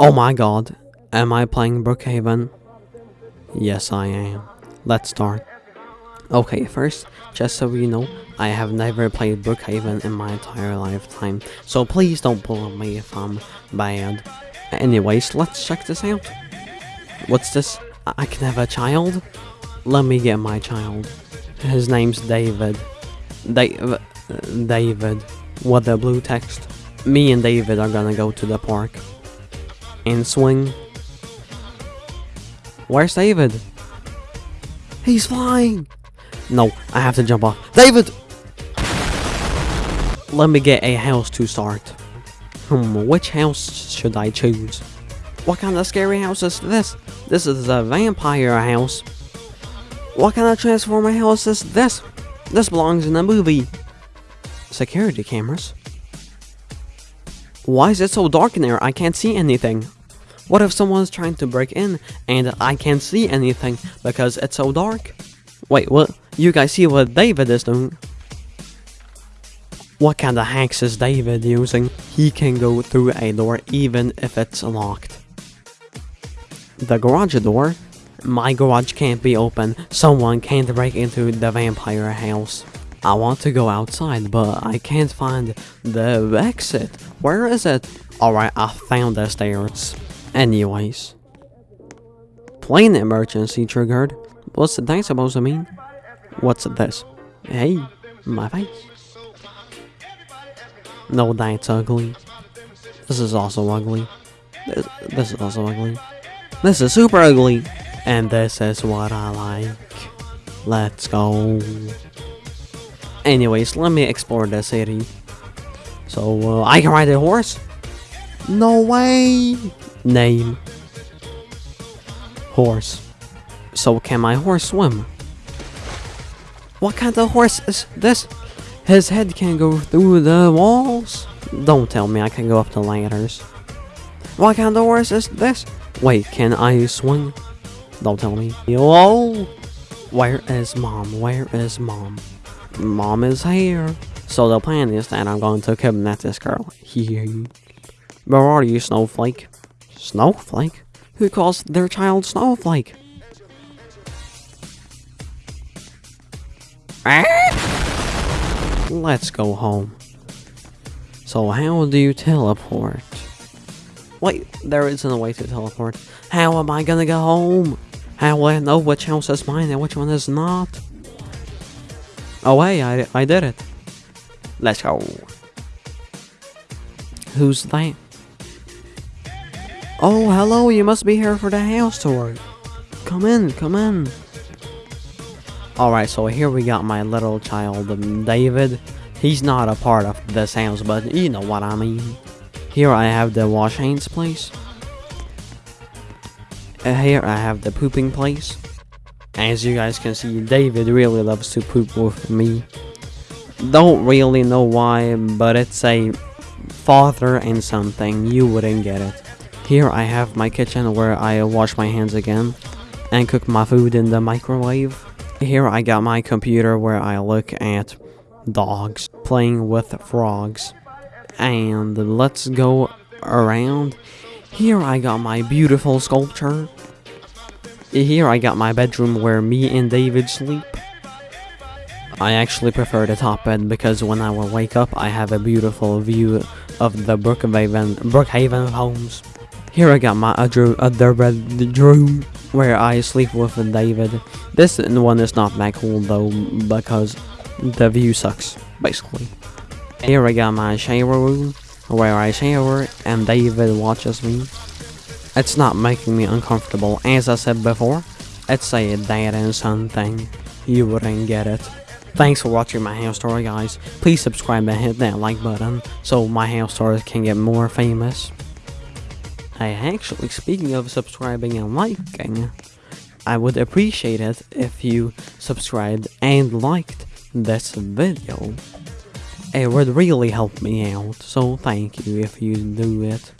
Oh my god, am I playing Brookhaven? Yes, I am. Let's start. Okay, first, just so you know, I have never played Brookhaven in my entire lifetime, so please don't bully me if I'm bad. Anyways, let's check this out. What's this? I, I can have a child? Let me get my child. His name's David. Da- David. What the blue text. Me and David are gonna go to the park. And swing. Where's David? He's flying! No, I have to jump off. David! Let me get a house to start. Hmm, which house should I choose? What kind of scary house is this? This is a vampire house. What kind of transformer house is this? This belongs in a movie. Security cameras? Why is it so dark in there? I can't see anything. What if someone's trying to break in and I can't see anything because it's so dark? Wait, what? You guys see what David is doing? What kind of hacks is David using? He can go through a door even if it's locked. The garage door? My garage can't be open. Someone can't break into the vampire house. I want to go outside, but I can't find the exit. Where is it? Alright, I found the stairs. Anyways. Plane emergency triggered. What's that supposed to mean? What's this? Hey, my face. No, that's ugly. This is also ugly. This, this is also ugly. This is super ugly. And this is what I like. Let's go. Anyways, let me explore the city. So, uh, I can ride a horse? No way! Name. Horse. So can my horse swim? What kind of horse is this? His head can go through the walls? Don't tell me I can go up the ladders. What kind of horse is this? Wait, can I swing? Don't tell me. Yo! Where is mom? Where is mom? Mom is here. So the plan is that I'm going to kidnap this girl. Here. Where are you, Snowflake? Snowflake? Who calls their child Snowflake? Ah! Let's go home. So how do you teleport? Wait, there isn't a way to teleport. How am I gonna go home? How will I know which house is mine and which one is not? Oh hey, I, I did it. Let's go. Who's that? Oh, hello, you must be here for the house tour. Come in, come in. Alright, so here we got my little child, um, David. He's not a part of this house, but you know what I mean. Here I have the wash hands place. Uh, here I have the pooping place. As you guys can see, David really loves to poop with me. Don't really know why, but it's a father and something. You wouldn't get it. Here I have my kitchen where I wash my hands again and cook my food in the microwave. Here I got my computer where I look at dogs playing with frogs. And let's go around. Here I got my beautiful sculpture. Here I got my bedroom where me and David sleep. I actually prefer the top bed because when I will wake up I have a beautiful view of the Brookhaven, Brookhaven homes. Here I got my other, bedroom where I sleep with David. This one is not that cool though because the view sucks, basically. Here I got my shower room where I shower and David watches me. It's not making me uncomfortable, as I said before. It's a dad and son thing. You wouldn't get it. Thanks for watching my house story guys. Please subscribe and hit that like button so my house stories can get more famous. Hey, actually, speaking of subscribing and liking, I would appreciate it if you subscribed and liked this video. It would really help me out, so thank you if you do it.